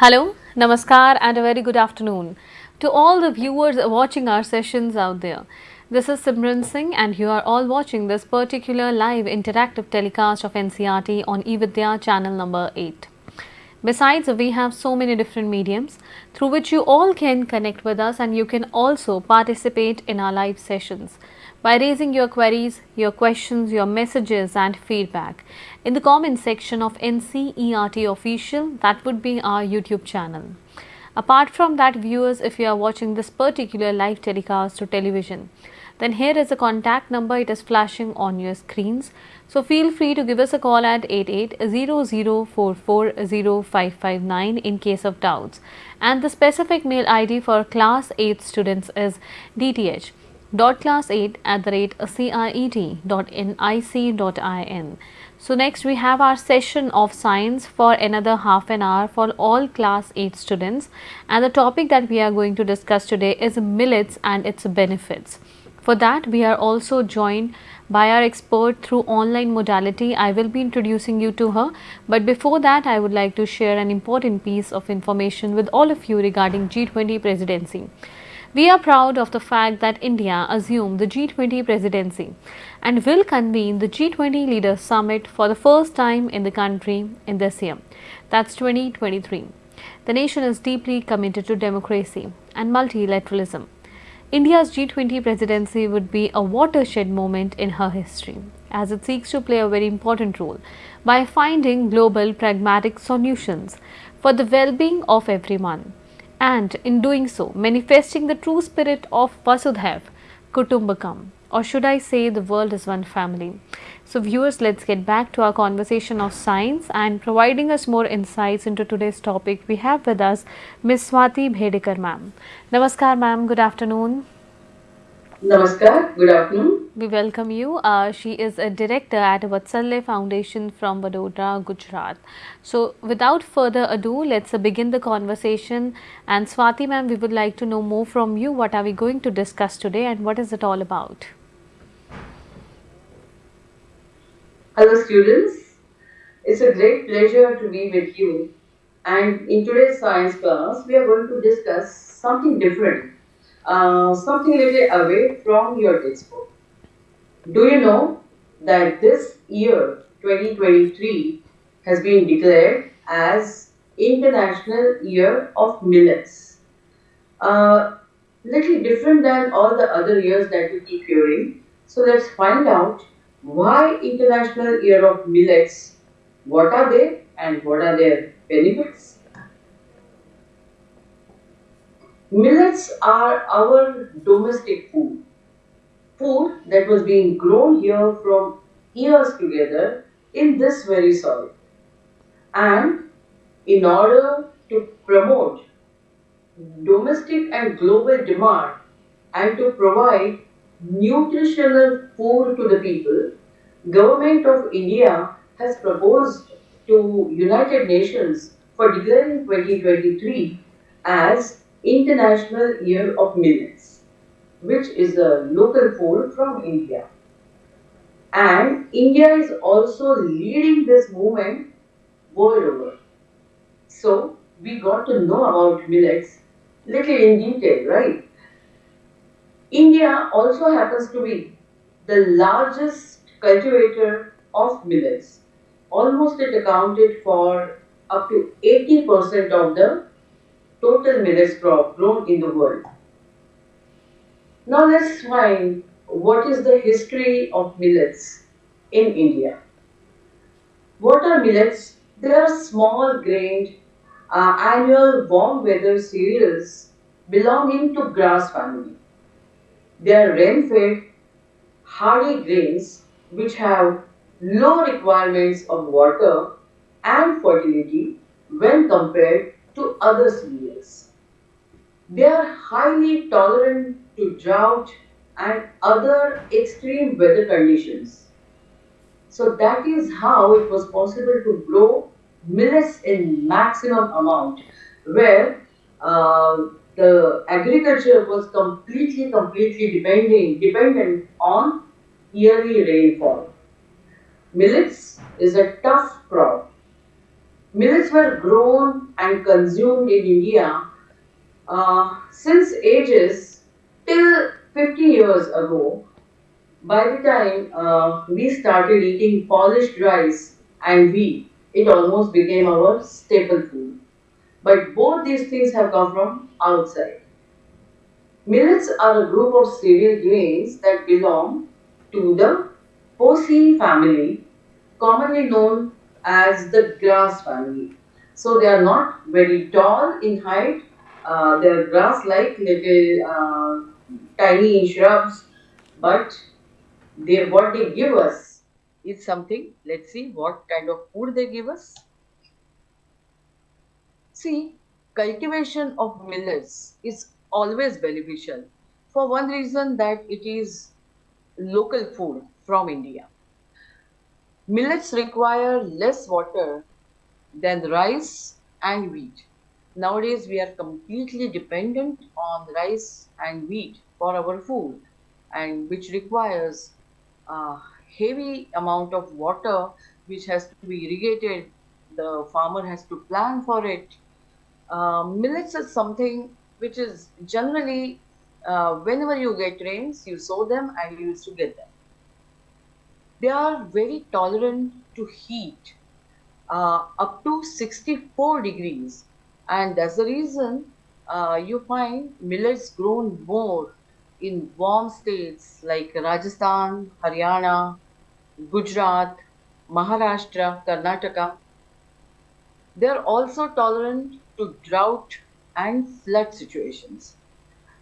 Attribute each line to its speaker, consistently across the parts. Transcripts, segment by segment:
Speaker 1: Hello, Namaskar, and a very good afternoon to all the viewers watching our sessions out there. This is Simran Singh, and you are all watching this particular live interactive telecast of NCERT on eVidya channel number 8. Besides, we have so many different mediums through which you all can connect with us, and you can also participate in our live sessions by raising your queries, your questions, your messages, and feedback in the comment section of NCERT official. That would be our YouTube channel. Apart from that, viewers, if you are watching this particular live telecast to television, then here is a contact number. It is flashing on your screens. So feel free to give us a call at 8800440559 in case of doubts. And the specific mail ID for class 8 students is DTH dot class 8 at the rate ciet dot nic dot in. So next we have our session of science for another half an hour for all class 8 students and the topic that we are going to discuss today is millets and its benefits. For that we are also joined by our expert through online modality. I will be introducing you to her but before that I would like to share an important piece of information with all of you regarding G20 presidency. We are proud of the fact that India assumed the G20 presidency and will convene the G20 Leaders Summit for the first time in the country in this year. That's 2023. The nation is deeply committed to democracy and multilateralism. India's G20 presidency would be a watershed moment in her history as it seeks to play a very important role by finding global pragmatic solutions for the well-being of everyone and in doing so manifesting the true spirit of Vasudhaiv Kutumbakam or should I say the world is one family. So viewers let's get back to our conversation of science and providing us more insights into today's topic we have with us Ms. Swati Bhedekar ma'am. Namaskar ma'am, good afternoon.
Speaker 2: Namaskar, good afternoon.
Speaker 1: We welcome you. Uh, she is a director at Vatsalya Foundation from Vadodara, Gujarat. So, without further ado, let's uh, begin the conversation. And Swati ma'am, we would like to know more from you. What are we going to discuss today and what is it all about?
Speaker 2: Hello, students. It's a great pleasure to be with you. And in today's science class, we are going to discuss something different uh, something little away from your textbook. Do you know that this year 2023 has been declared as International Year of Millets? Uh, little different than all the other years that we keep hearing. So let's find out why International Year of Millets, what are they and what are their benefits? Millets are our domestic food. Food that was being grown here from years together in this very soil. And in order to promote domestic and global demand and to provide nutritional food to the people, Government of India has proposed to United Nations for declaring 2023 as International Year of Millets, which is a local food from India. And India is also leading this movement world over. So, we got to know about millets little in detail, right? India also happens to be the largest cultivator of millets. Almost it accounted for up to 80% of the total millets crop grown in the world. Now let's find what is the history of millets in India. What are millets? They are small grained uh, annual warm weather cereals belonging to grass family. They are rain fed hardy grains which have low requirements of water and fertility when compared to other cereals. They are highly tolerant to drought and other extreme weather conditions. So that is how it was possible to grow millets in maximum amount where uh, the agriculture was completely, completely depending, dependent on yearly rainfall. Millets is a tough crop Millets were grown and consumed in India uh, since ages till 50 years ago. By the time uh, we started eating polished rice and wheat, it almost became our staple food. But both these things have come from outside. Millets are a group of cereal grains that belong to the Poaceae family, commonly known as the grass family. So they are not very tall in height. Uh, they are grass-like little uh, tiny shrubs, but they what they give us is something. Let's see what kind of food they give us. See, cultivation of millets is always beneficial for one reason that it is local food from India. Millets require less water than rice and wheat. Nowadays, we are completely dependent on rice and wheat for our food, and which requires a heavy amount of water, which has to be irrigated. The farmer has to plan for it. Uh, millets is something which is generally uh, whenever you get rains, you sow them and you used to get them. They are very tolerant to heat uh, up to 64 degrees, and that's the reason uh, you find millets grown more in warm states like Rajasthan, Haryana, Gujarat, Maharashtra, Karnataka. They are also tolerant to drought and flood situations.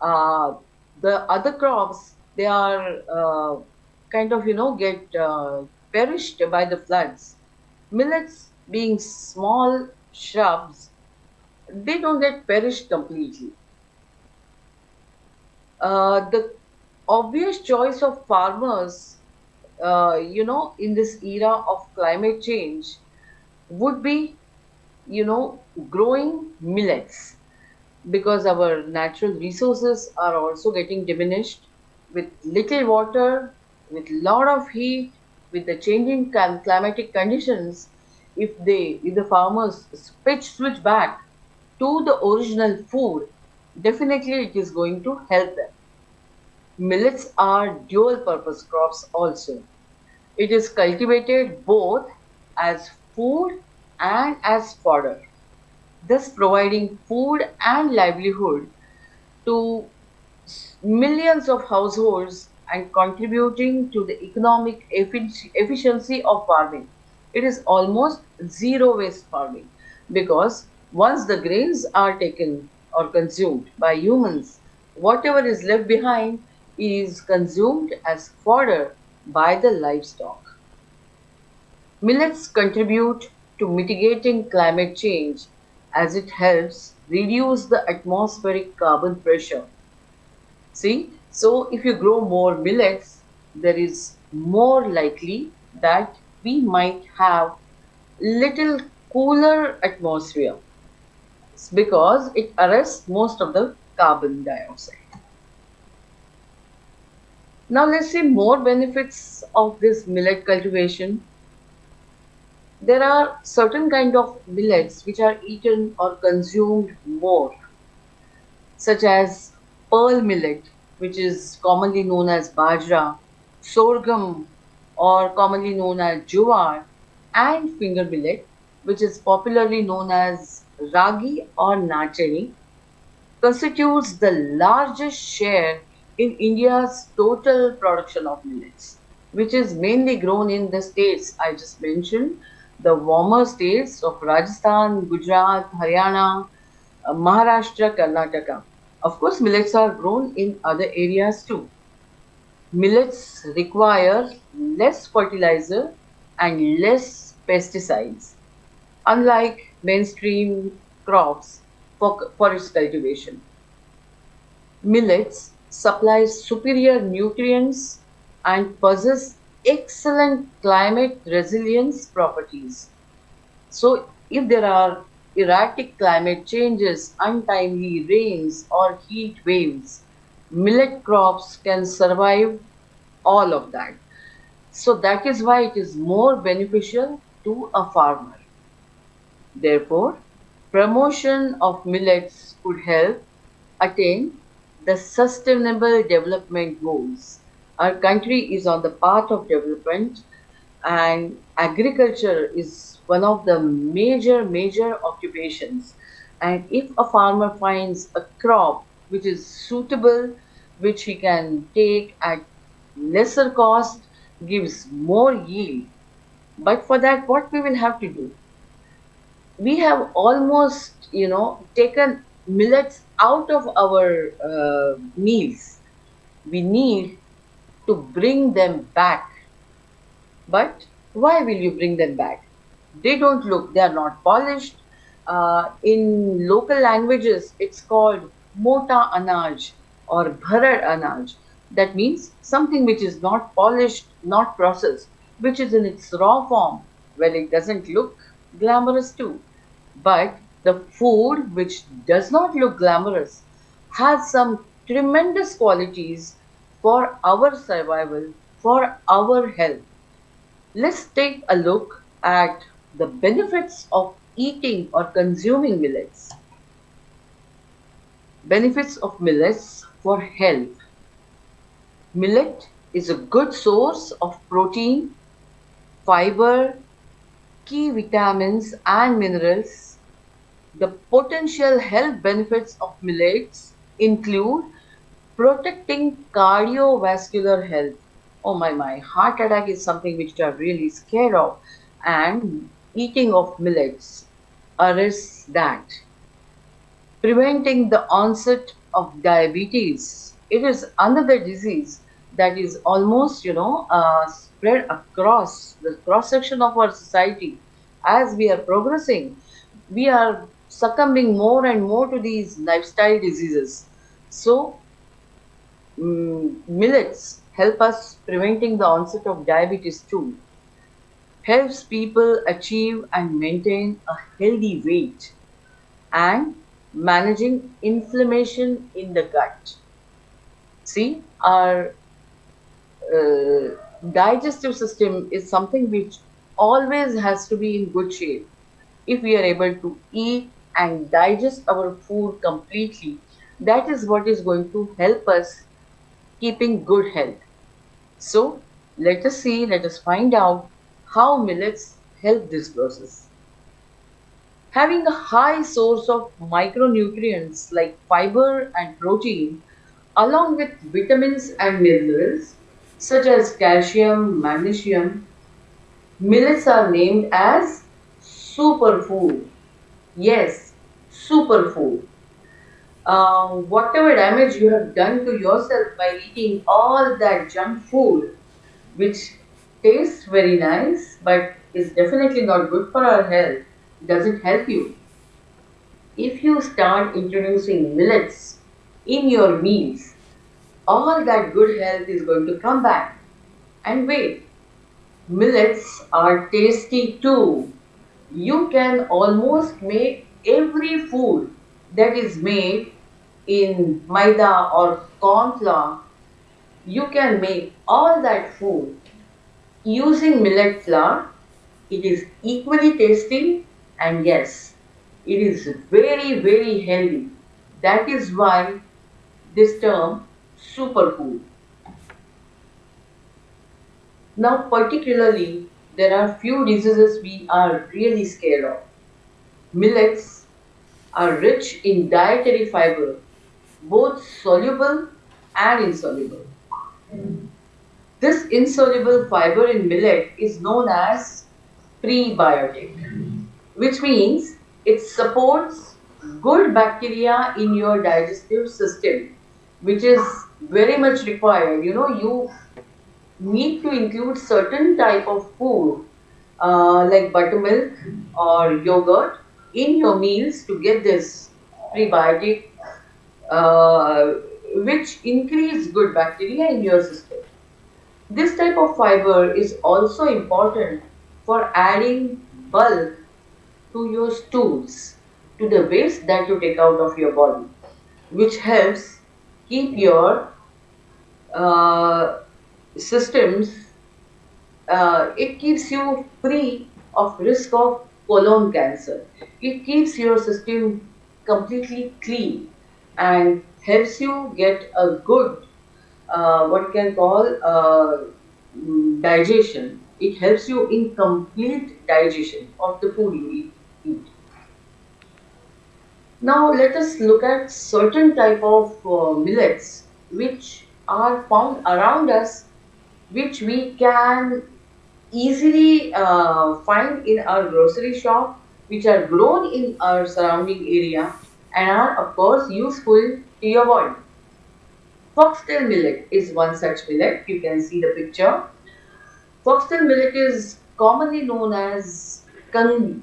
Speaker 2: Uh, the other crops, they are uh, kind of, you know, get uh, perished by the floods. Millets, being small shrubs, they don't get perished completely. Uh, the obvious choice of farmers, uh, you know, in this era of climate change would be, you know, growing millets because our natural resources are also getting diminished with little water, with lot of heat, with the changing clim- climatic conditions. If they, if the farmers switch back to the original food, definitely it is going to help them. Millets are dual purpose crops also. It is cultivated both as food and as fodder, thus providing food and livelihood to millions of households and contributing to the economic efficiency of farming. It is almost zero waste farming because once the grains are taken or consumed by humans, whatever is left behind is consumed as fodder by the livestock. Millets contribute to mitigating climate change as it helps reduce the atmospheric carbon pressure. See, so if you grow more millets, there is more likely that we might have little cooler atmosphere because it arrests most of the carbon dioxide. Now let's see more benefits of this millet cultivation. There are certain kind of millets which are eaten or consumed more such as pearl millet, which is commonly known as bajra, sorghum, or commonly known as jowar, and finger millet, which is popularly known as ragi or nachani, constitutes the largest share in India's total production of millets, which is mainly grown in the states I just mentioned, the warmer states of Rajasthan, Gujarat, Haryana, uh, Maharashtra, Karnataka. Of course, millets are grown in other areas too. Millets require less fertilizer and less pesticides, unlike mainstream crops for, for its cultivation. Millets supply superior nutrients and possess excellent climate resilience properties. So, if there are erratic climate changes, untimely rains, or heat waves, millet crops can survive all of that. So, that is why it is more beneficial to a farmer. Therefore, promotion of millets could help attain the sustainable development goals. Our country is on the path of development and agriculture is one of the major major occupations. And if a farmer finds a crop which is suitable which he can take at lesser cost gives more yield. But for that what we will have to do we have almost you know taken millets out of our uh, meals we need to bring them back but why will you bring them back? They don't look, they are not polished. Uh, in local languages, it's called mota anaj or bharar anaj. That means something which is not polished, not processed, which is in its raw form. Well, it doesn't look glamorous too. But the food which does not look glamorous has some tremendous qualities for our survival, for our health. Let's take a look at the benefits of eating or consuming millets. Benefits of millets for health. Millet is a good source of protein, fiber, key vitamins and minerals. The potential health benefits of millets include protecting cardiovascular health. Oh my my heart attack is something which you are really scared of. And eating of millets arrests that. Preventing the onset of diabetes. It is another disease that is almost you know uh, spread across the cross section of our society. As we are progressing we are succumbing more and more to these lifestyle diseases so mm, millets help us preventing the onset of diabetes too. Helps people achieve and maintain a healthy weight and managing inflammation in the gut. See, our uh, digestive system is something which always has to be in good shape. If we are able to eat and digest our food completely, that is what is going to help us keeping good health. So let us see, let us find out how millets help this process. Having a high source of micronutrients like fiber and protein along with vitamins and minerals such as calcium, magnesium, millets are named as superfood. Yes, superfood uh, whatever damage you have done to yourself by eating all that junk food, which tastes very nice but is definitely not good for our health, doesn't help you. If you start introducing millets in your meals, all that good health is going to come back. And wait, millets are tasty too. You can almost make every food that is made in maida or corn flour, you can make all that food using millet flour. It is equally tasty and yes, it is very very healthy. That is why this term superfood. Now particularly there are few diseases we are really scared of. Millets are rich in dietary fiber, both soluble and insoluble. This insoluble fiber in millet is known as prebiotic, which means it supports good bacteria in your digestive system, which is very much required. You know, you need to include certain type of food uh, like buttermilk or yogurt in your meals to get this prebiotic uh, which increase good bacteria in your system. This type of fiber is also important for adding bulk to your stools, to the waste that you take out of your body, which helps keep your uh, systems, uh, it keeps you free of risk of colon cancer. It keeps your system completely clean and helps you get a good, uh, what can call uh, digestion. It helps you in complete digestion of the food you eat. eat. Now let us look at certain type of uh, millets which are found around us which we can easily uh, find in our grocery shop which are grown in our surrounding area and are of course useful to your body. Foxtail millet is one such millet. You can see the picture. Foxtail millet is commonly known as kangi.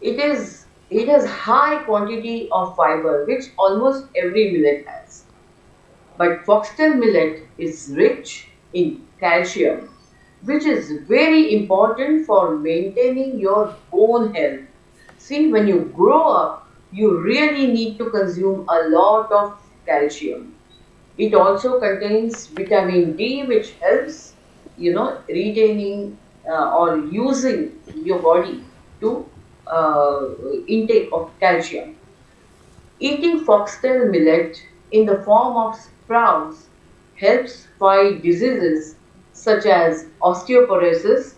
Speaker 2: It is it has high quantity of fiber which almost every millet has. But foxtail millet is rich in calcium which is very important for maintaining your bone health. See, when you grow up, you really need to consume a lot of calcium. It also contains vitamin D, which helps, you know, retaining uh, or using your body to uh, intake of calcium. Eating foxtail millet in the form of sprouts helps fight diseases such as osteoporosis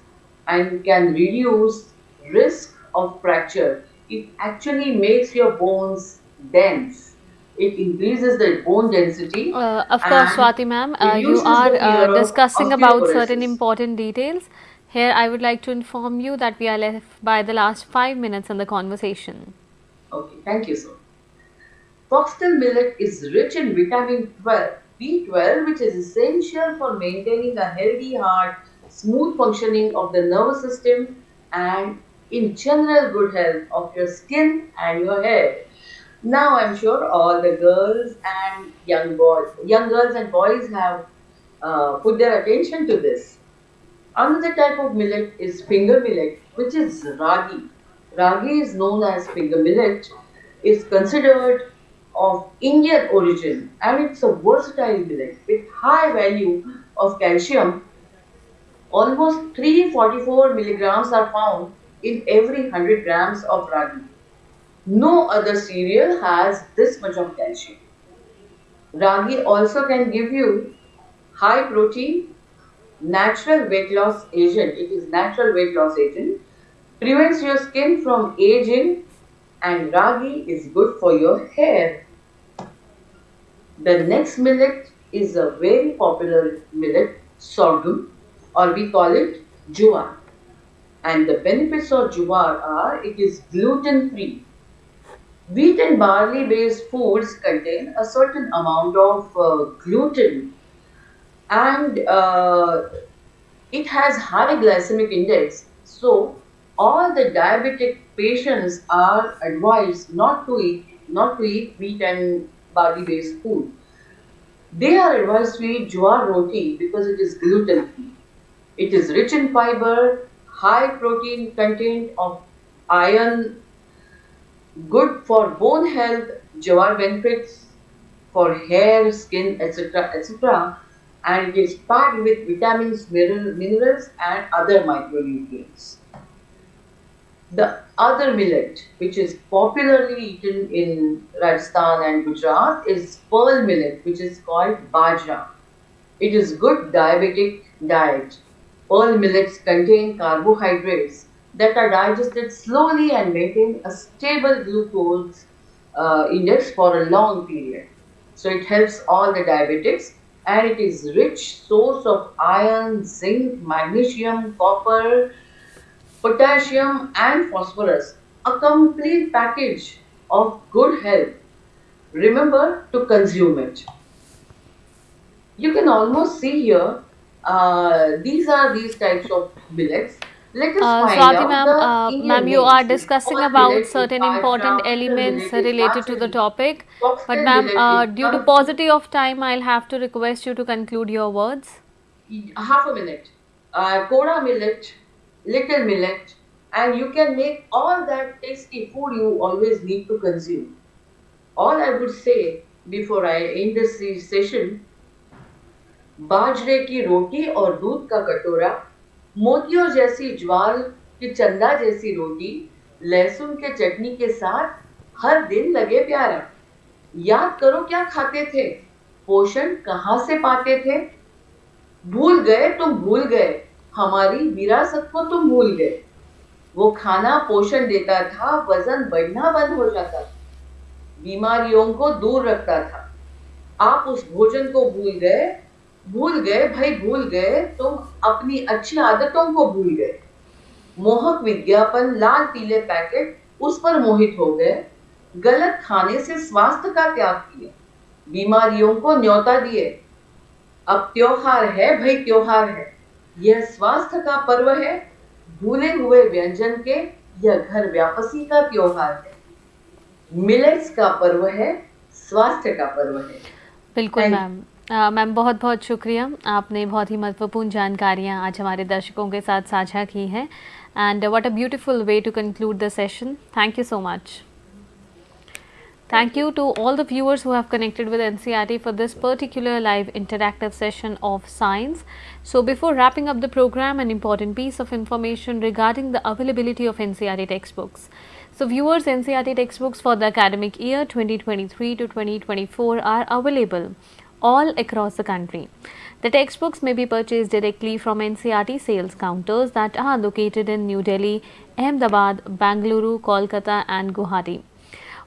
Speaker 2: and can reduce risk of fracture. It actually makes your bones dense. It increases the bone density
Speaker 1: Uh, of course, Swati ma'am, uh, you are uh, discussing about certain important details. Here, I would like to inform you that we are left by the last five minutes in the conversation.
Speaker 2: Okay, thank you, sir. Foxtail millet is rich in vitamin 12, B12, which is essential for maintaining a healthy heart, smooth functioning of the nervous system, and in general good health of your skin and your hair. Now, I'm sure all the girls and young boys, young girls and boys have uh, put their attention to this. Another type of millet is finger millet, which is ragi. Ragi is known as finger millet, is considered of Indian origin and it's a versatile millet with high value of calcium. Almost 344 milligrams are found in every 100 grams of ragi. No other cereal has this much of calcium. Ragi also can give you high protein, natural weight loss agent. It is natural weight loss agent. Prevents your skin from aging and ragi is good for your hair. The next millet is a very popular millet, sorghum, or we call it jowar. And the benefits of jowar are it is gluten free. Wheat and barley based foods contain a certain amount of uh, gluten and uh, it has high glycemic index. So, all the diabetic patients are advised not to eat not to eat wheat and barley based food. They are advised to eat jowar roti because it is gluten free. It is rich in fiber, high protein content of iron, good for bone health, jowar benefits for hair, skin, etc. etc. And it is packed with vitamins, mineral- minerals, and other micronutrients. The other millet, which is popularly eaten in Rajasthan and Gujarat, is pearl millet, which is called bajra. It is good diabetic diet. Pearl millets contain carbohydrates that are digested slowly and maintain a stable glucose uh, index for a long period. So it helps all the diabetics and it is rich source of iron, zinc, magnesium, copper, potassium and phosphorus. A complete package of good health. Remember to consume it. You can almost see here, uh, these are these types of millets. Let us
Speaker 1: Uh, Swati ma'am, uh, ma'am, you are discussing about certain important elements related to the topic. But ma'am, uh, due to paucity of time, I'll have to request you to conclude your words.
Speaker 2: half a minute. Uh, Kodo millet, little millet, and you can make all that tasty food you always need to consume. All I would say before I end this session, बाजरे की रोटी और दूध का कटोरा मोतियों जैसी ज्वाल कि चंदा जैसी रोटी लहसुन के चटनी के साथ हर दिन लगे प्यारा याद करो क्या खाते थे पोषण कहाँ से पाते थे भूल गए तुम भूल गए हमारी विरासत को तुम भूल गए। वो खाना पोषण देता था, वज़न बढ़ना बंद हो जाता था। बीमारियों को दूर रखता था। आप उस भोजन को भूल गए भूल गए, भाई भूल गए, तुम अपनी अच्छी आदतों को भूल गए। मोहक विज्ञापन, लाल पीले पैकेट, उस पर मोहित हो गए। गलत खाने से स्वास्थ्य का त्याग किया। बीमारियों को न्योता दिए। अब त्योहार है, भाई त्योहार है। यह स्वास्थ्य का पर्व है। भूले हुए व्यंजन के यह घर व्यापसी का त्योहार है। मिलेट्स का पर्व है स्वास्थ्य का पर्व है।
Speaker 1: बिल्कुल मैम मैम बहुत बहुत शुक्रिया। आपने बहुत ही महत्वपूर्ण जानकारियाँ आज हमारे दर्शकों के साथ साझा की हैं। And what a beautiful way to conclude the session thank you so much Thank you to all the viewers who have connected with NCERT for this particular live interactive session of science. So, before wrapping up the program, an important piece of information regarding the availability of NCERT textbooks. So, viewers NCERT textbooks for the academic year 2023 to 2024 are available all across the country. The textbooks may be purchased directly from NCERT sales counters that are located in New Delhi, Ahmedabad, Bangalore, Kolkata and Guwahati.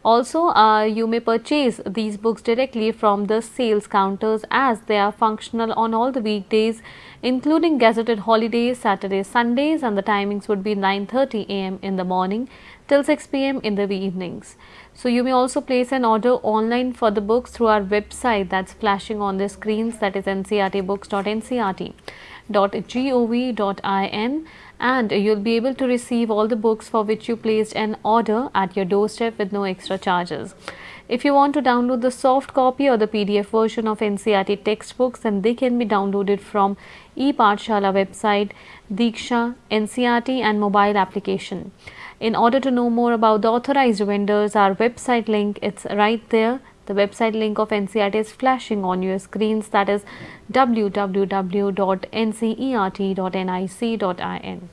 Speaker 1: Also, uh, you may purchase these books directly from the sales counters as they are functional on all the weekdays including gazetted holidays, Saturdays, Sundays and the timings would be 9.30 am in the morning till 6 pm in the evenings. So, you may also place an order online for the books through our website that's flashing on the screens that is ncertbooks.ncert.gov.in and you'll be able to receive all the books for which you placed an order at your doorstep with no extra charges. If you want to download the soft copy or the PDF version of NCERT textbooks then they can be downloaded from ePathshala website, Diksha, NCERT and mobile application. In order to know more about the authorized vendors, our website link it's right there the website link of NCERT is flashing on your screens that is www.ncert.nic.in.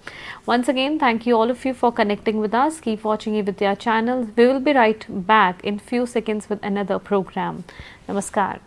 Speaker 1: Once again, thank you all of you for connecting with us. Keep watching Evidya channel. We will be right back in few seconds with another program. Namaskar.